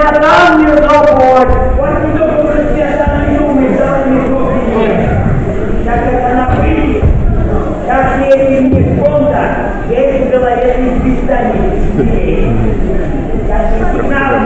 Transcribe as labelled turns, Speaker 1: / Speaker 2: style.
Speaker 1: Vietnam, you go boy. Why do you go to Vietnam? You me down, you go here. Как это на пыли, как я не не фонда, я их в голове не в Британии. Как я не знаю,